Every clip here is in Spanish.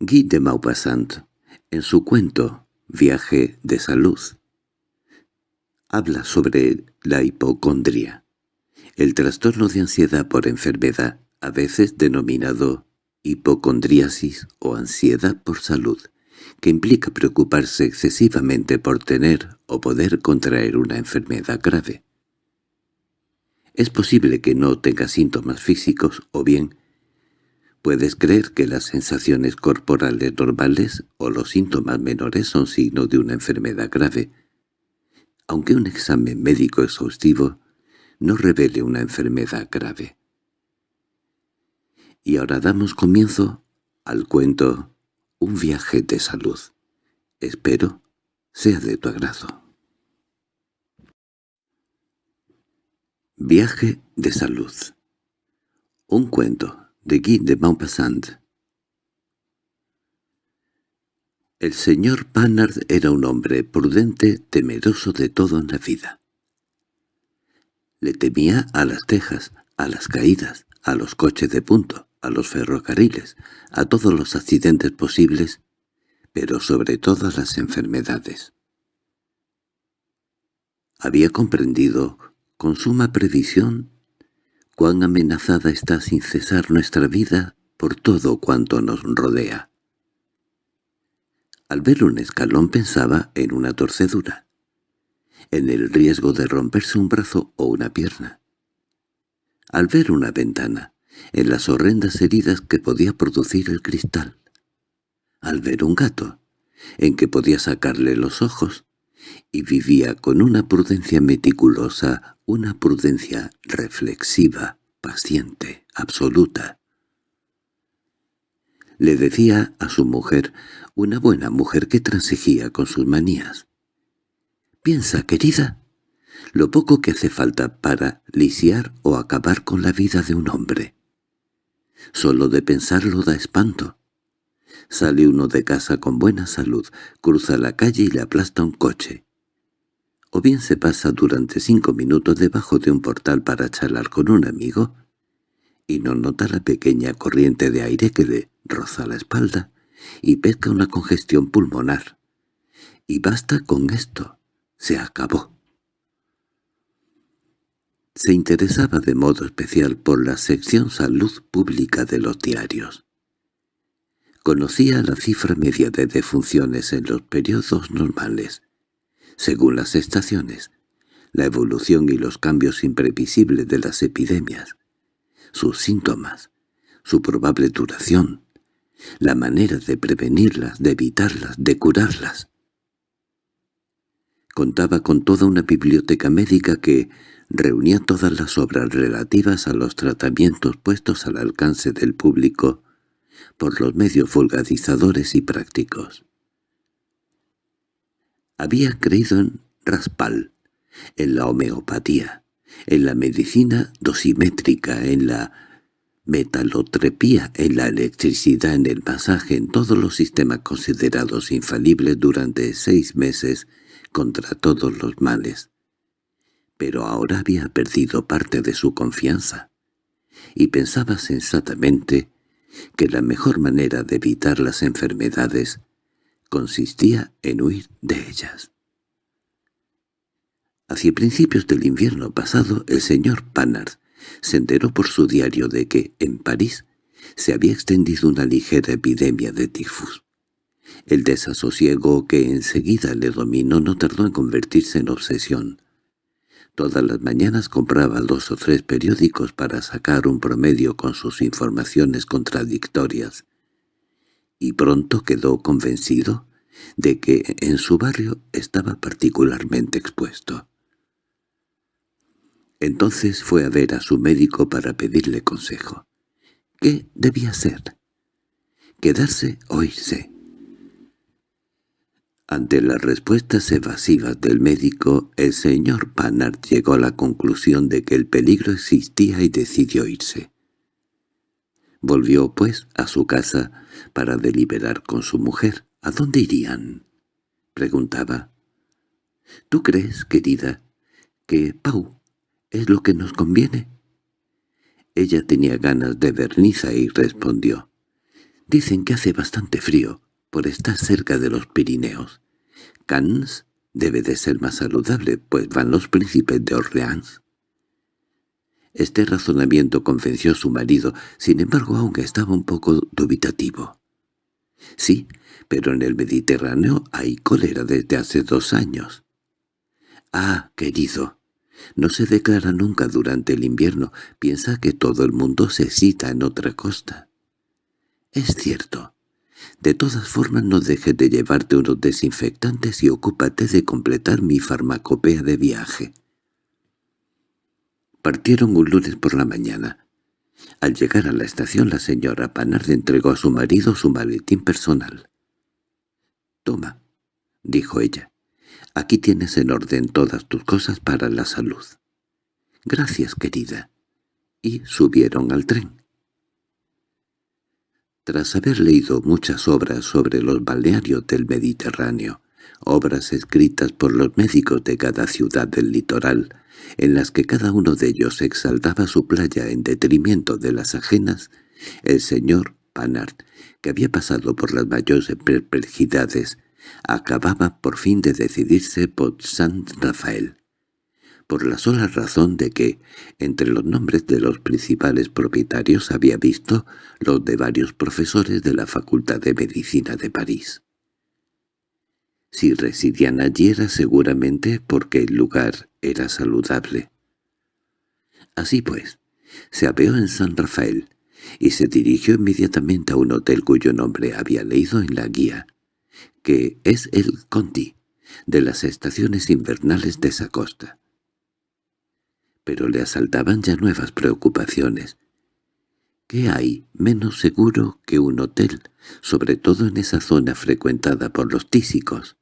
Guy de Maupassant, en su cuento Viaje de salud, habla sobre la hipocondria, el trastorno de ansiedad por enfermedad, a veces denominado hipocondriasis o ansiedad por salud, que implica preocuparse excesivamente por tener o poder contraer una enfermedad grave. Es posible que no tenga síntomas físicos o bien puedes creer que las sensaciones corporales normales o los síntomas menores son signo de una enfermedad grave, aunque un examen médico exhaustivo no revele una enfermedad grave. Y ahora damos comienzo al cuento Un viaje de salud. Espero sea de tu agrado. Viaje de salud. Un cuento de Guy de Maupassant. El señor Panard era un hombre prudente, temeroso de todo en la vida. Le temía a las tejas, a las caídas, a los coches de punto, a los ferrocarriles, a todos los accidentes posibles, pero sobre todas las enfermedades. Había comprendido con suma previsión cuán amenazada está sin cesar nuestra vida por todo cuanto nos rodea. Al ver un escalón pensaba en una torcedura, en el riesgo de romperse un brazo o una pierna. Al ver una ventana, en las horrendas heridas que podía producir el cristal. Al ver un gato, en que podía sacarle los ojos, y vivía con una prudencia meticulosa una prudencia reflexiva, paciente, absoluta. Le decía a su mujer, una buena mujer que transigía con sus manías. «Piensa, querida, lo poco que hace falta para lisiar o acabar con la vida de un hombre. Solo de pensarlo da espanto. Sale uno de casa con buena salud, cruza la calle y le aplasta un coche o bien se pasa durante cinco minutos debajo de un portal para charlar con un amigo, y no nota la pequeña corriente de aire que le roza la espalda y pesca una congestión pulmonar. Y basta con esto. Se acabó. Se interesaba de modo especial por la sección salud pública de los diarios. Conocía la cifra media de defunciones en los periodos normales, según las estaciones, la evolución y los cambios imprevisibles de las epidemias, sus síntomas, su probable duración, la manera de prevenirlas, de evitarlas, de curarlas. Contaba con toda una biblioteca médica que reunía todas las obras relativas a los tratamientos puestos al alcance del público por los medios vulgarizadores y prácticos. Había creído en Raspal, en la homeopatía, en la medicina dosimétrica, en la metalotrepía, en la electricidad, en el masaje, en todos los sistemas considerados infalibles durante seis meses contra todos los males. Pero ahora había perdido parte de su confianza, y pensaba sensatamente que la mejor manera de evitar las enfermedades consistía en huir de ellas. Hacia principios del invierno pasado, el señor Panard se enteró por su diario de que, en París, se había extendido una ligera epidemia de tifus. El desasosiego que enseguida le dominó no tardó en convertirse en obsesión. Todas las mañanas compraba dos o tres periódicos para sacar un promedio con sus informaciones contradictorias, y pronto quedó convencido de que en su barrio estaba particularmente expuesto. Entonces fue a ver a su médico para pedirle consejo. ¿Qué debía hacer? ¿Quedarse o irse? Ante las respuestas evasivas del médico, el señor Panard llegó a la conclusión de que el peligro existía y decidió irse. Volvió, pues, a su casa para deliberar con su mujer. —¿A dónde irían? —preguntaba. —¿Tú crees, querida, que Pau es lo que nos conviene? Ella tenía ganas de verniza y respondió. Dicen que hace bastante frío, por estar cerca de los Pirineos. Cannes debe de ser más saludable, pues van los príncipes de Orleans. Este razonamiento convenció a su marido, sin embargo aún estaba un poco dubitativo. Sí, pero en el Mediterráneo hay cólera desde hace dos años. Ah, querido, no se declara nunca durante el invierno, piensa que todo el mundo se cita en otra costa. Es cierto. De todas formas no dejes de llevarte unos desinfectantes y ocúpate de completar mi farmacopea de viaje. Partieron un lunes por la mañana. Al llegar a la estación la señora Panard entregó a su marido su maletín personal. «Toma», dijo ella, «aquí tienes en orden todas tus cosas para la salud». «Gracias, querida». Y subieron al tren. Tras haber leído muchas obras sobre los balnearios del Mediterráneo, obras escritas por los médicos de cada ciudad del litoral, en las que cada uno de ellos exaltaba su playa en detrimento de las ajenas, el señor Panard, que había pasado por las mayores perplejidades, acababa por fin de decidirse por San Rafael, por la sola razón de que, entre los nombres de los principales propietarios había visto los de varios profesores de la Facultad de Medicina de París. Si residían allí era seguramente porque el lugar era saludable. Así pues, se apeó en San Rafael y se dirigió inmediatamente a un hotel cuyo nombre había leído en la guía, que es el Conti, de las estaciones invernales de esa costa. Pero le asaltaban ya nuevas preocupaciones. ¿Qué hay menos seguro que un hotel, sobre todo en esa zona frecuentada por los tísicos?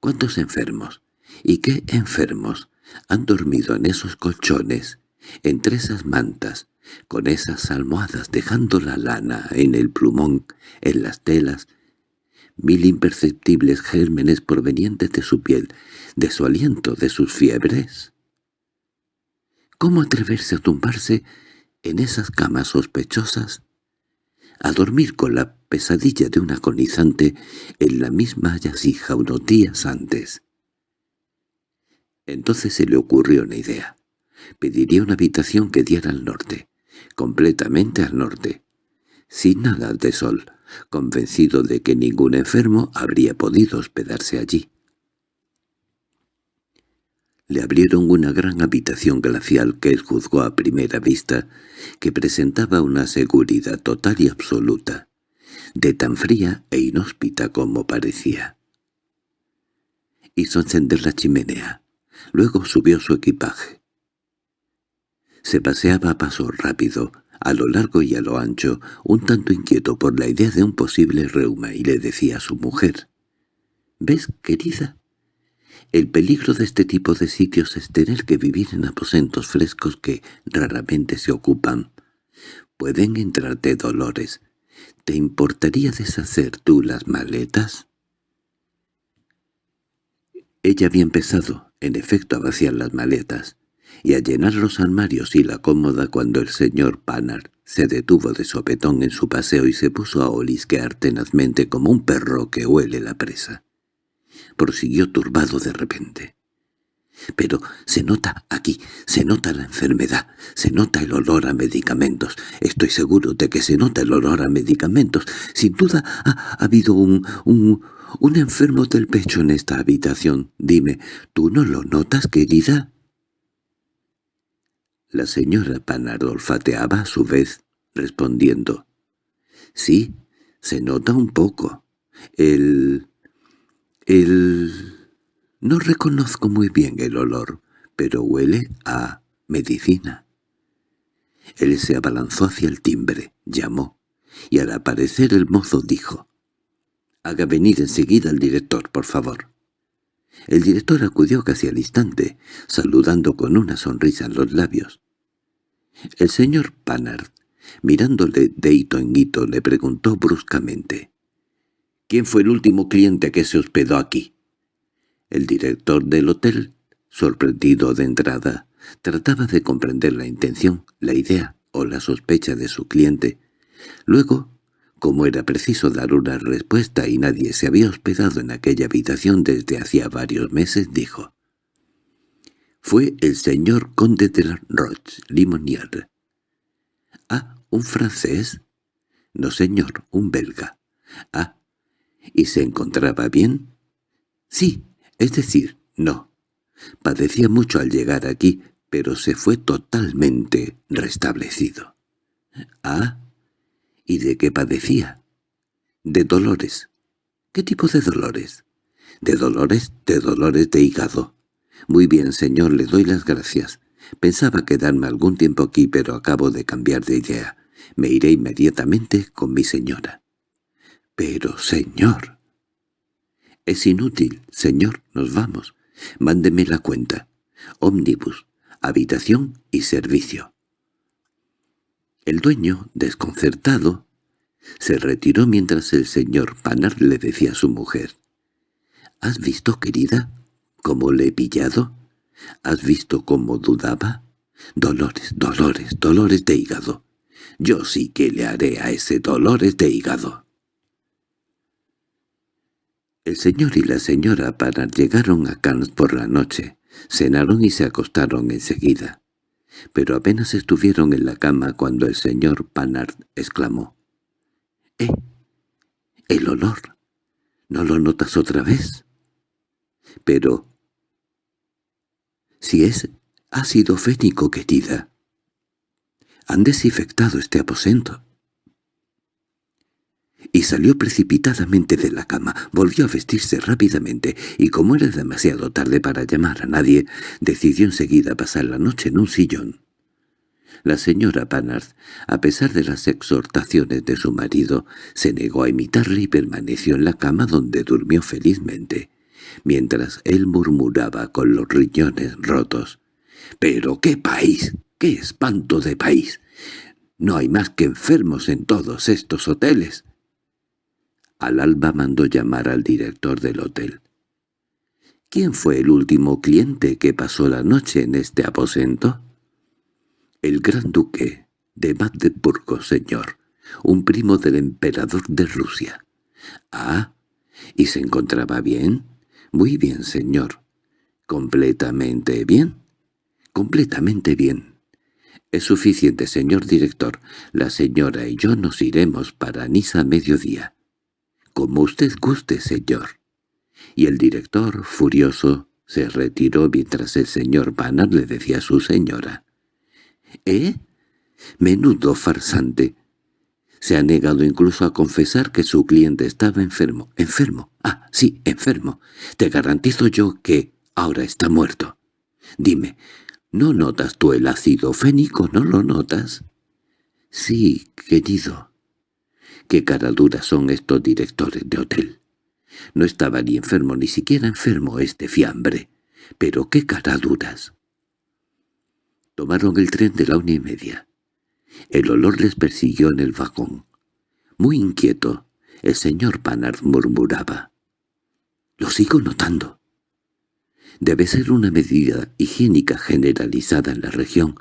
¿Cuántos enfermos? ¿Y qué enfermos han dormido en esos colchones, entre esas mantas, con esas almohadas dejando la lana en el plumón, en las telas, mil imperceptibles gérmenes provenientes de su piel, de su aliento, de sus fiebres? ¿Cómo atreverse a tumbarse en esas camas sospechosas? A dormir con la pesadilla de un agonizante en la misma yasija unos días antes. Entonces se le ocurrió una idea. Pediría una habitación que diera al norte, completamente al norte, sin nada de sol, convencido de que ningún enfermo habría podido hospedarse allí. Le abrieron una gran habitación glacial que él juzgó a primera vista que presentaba una seguridad total y absoluta de tan fría e inhóspita como parecía. Hizo encender la chimenea. Luego subió su equipaje. Se paseaba a paso rápido, a lo largo y a lo ancho, un tanto inquieto por la idea de un posible reuma, y le decía a su mujer, «¿Ves, querida? El peligro de este tipo de sitios es tener que vivir en aposentos frescos que raramente se ocupan. Pueden entrarte dolores, ¿Te importaría deshacer tú las maletas? Ella había empezado, en efecto, a vaciar las maletas y a llenar los armarios y la cómoda cuando el señor Panard se detuvo de sopetón en su paseo y se puso a olisquear tenazmente como un perro que huele la presa. Prosiguió turbado de repente. Pero se nota aquí, se nota la enfermedad, se nota el olor a medicamentos. Estoy seguro de que se nota el olor a medicamentos. Sin duda ha, habido un, un, un enfermo del pecho en esta habitación. Dime, ¿tú no lo notas, querida? La señora Panard olfateaba a su vez, respondiendo. Sí, se nota un poco. El... el... No reconozco muy bien el olor, pero huele a medicina. Él se abalanzó hacia el timbre, llamó, y al aparecer el mozo dijo, «Haga venir enseguida al director, por favor». El director acudió casi al instante, saludando con una sonrisa en los labios. El señor Panard, mirándole de hito en hito, le preguntó bruscamente, «¿Quién fue el último cliente que se hospedó aquí?» El director del hotel, sorprendido de entrada, trataba de comprender la intención, la idea o la sospecha de su cliente. Luego Como era preciso dar una respuesta y nadie se había hospedado en aquella habitación desde hacía varios meses, dijo. Fue el señor conde de la Roche, Limonier. —Ah, ¿un francés? —No, señor, un belga. —Ah, ¿y se encontraba bien? —Sí, es decir, no. Padecía mucho al llegar aquí, pero se fue totalmente restablecido. —Ah, ¿y de qué padecía? —De dolores. —¿Qué tipo de dolores? —De dolores, de dolores de hígado. —Muy bien, señor, le doy las gracias. Pensaba quedarme algún tiempo aquí, pero acabo de cambiar de idea. Me iré inmediatamente con mi señora. —Pero, señor... —Es inútil, señor, nos vamos. Mándeme la cuenta. Ómnibus, habitación y servicio. El dueño, desconcertado, se retiró mientras el señor Panar le decía a su mujer. —¿Has visto, querida? ¿Cómo le he pillado? ¿Has visto cómo dudaba? Dolores, dolores, dolores de hígado. Yo sí que le haré a ese dolores de hígado. El señor y la señora Panard llegaron a Cannes por la noche, cenaron y se acostaron enseguida. Pero apenas estuvieron en la cama cuando el señor Panard exclamó. —¡Eh! ¡El olor! ¿No lo notas otra vez? Pero si es ácido fénico, querida. Han desinfectado este aposento. Y salió precipitadamente de la cama, volvió a vestirse rápidamente, y como era demasiado tarde para llamar a nadie, decidió enseguida pasar la noche en un sillón. La señora Panard, a pesar de las exhortaciones de su marido, se negó a imitarle y permaneció en la cama donde durmió felizmente mientras él murmuraba con los riñones rotos. «¡Pero qué país! ¡Qué espanto de país! No hay más que enfermos en todos estos hoteles». Al alba mandó llamar al director del hotel. «¿Quién fue el último cliente que pasó la noche en este aposento?» «El gran duque de Magdeburgo, señor, un primo del emperador de Rusia». «Ah, ¿y se encontraba bien?» —Muy bien, señor. —¿Completamente bien? —Completamente bien. —Es suficiente, señor director. La señora y yo nos iremos para Niza a mediodía. —Como usted guste, señor. Y el director, furioso, se retiró mientras el señor Banner le decía a su señora. —¿Eh? Menudo farsante. Se ha negado incluso a confesar que su cliente estaba enfermo. ¿Enfermo? Ah, sí, enfermo. Te garantizo yo que ahora está muerto. Dime, ¿no notas tú el ácido fénico? ¿No lo notas? Sí, querido. Qué caraduras son estos directores de hotel. No estaba ni enfermo, ni siquiera enfermo este fiambre. Pero qué caraduras. Tomaron el tren de la una y media. El olor les persiguió en el vagón. Muy inquieto, el señor Panard murmuraba. «Lo sigo notando. Debe ser una medida higiénica generalizada en la región.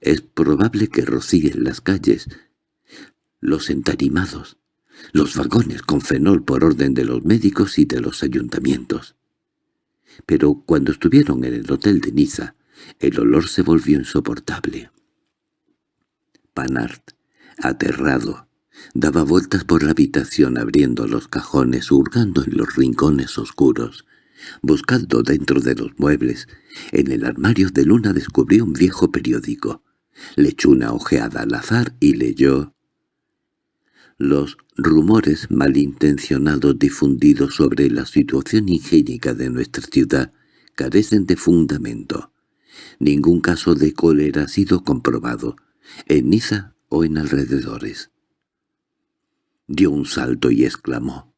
Es probable que rocíen las calles, los entarimados, los vagones con fenol por orden de los médicos y de los ayuntamientos. Pero cuando estuvieron en el hotel de Niza, el olor se volvió insoportable. Panart, aterrado, daba vueltas por la habitación abriendo los cajones, hurgando en los rincones oscuros, buscando dentro de los muebles. En el armario de Luna descubrió un viejo periódico. Le echó una ojeada al azar y leyó los rumores malintencionados difundidos sobre la situación higiénica de nuestra ciudad carecen de fundamento. Ningún caso de cólera ha sido comprobado en Niza o en alrededores. Dio un salto y exclamó.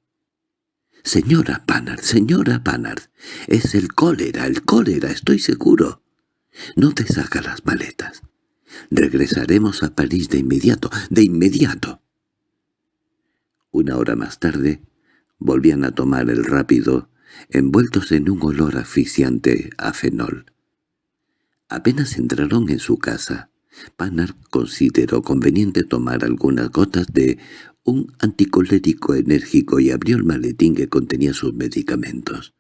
«Señora Panard, señora Panard, es el cólera, el cólera, estoy seguro. No te saca las maletas. Regresaremos a París de inmediato, de inmediato». Una hora más tarde volvían a tomar el rápido, envueltos en un olor asfixiante a fenol. Apenas entraron en su casa, Panard consideró conveniente tomar algunas gotas de un anticolérico enérgico y abrió el maletín que contenía sus medicamentos.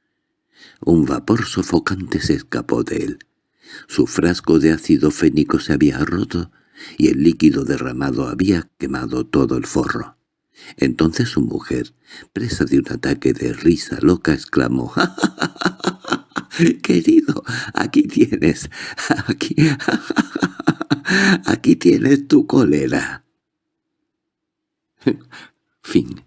Un vapor sofocante se escapó de él. Su frasco de ácido fénico se había roto y el líquido derramado había quemado todo el forro. Entonces su mujer, presa de un ataque de risa loca, exclamó «¡Ja, querido Aquí tienes, aquí, aquí tienes tu cólera». fin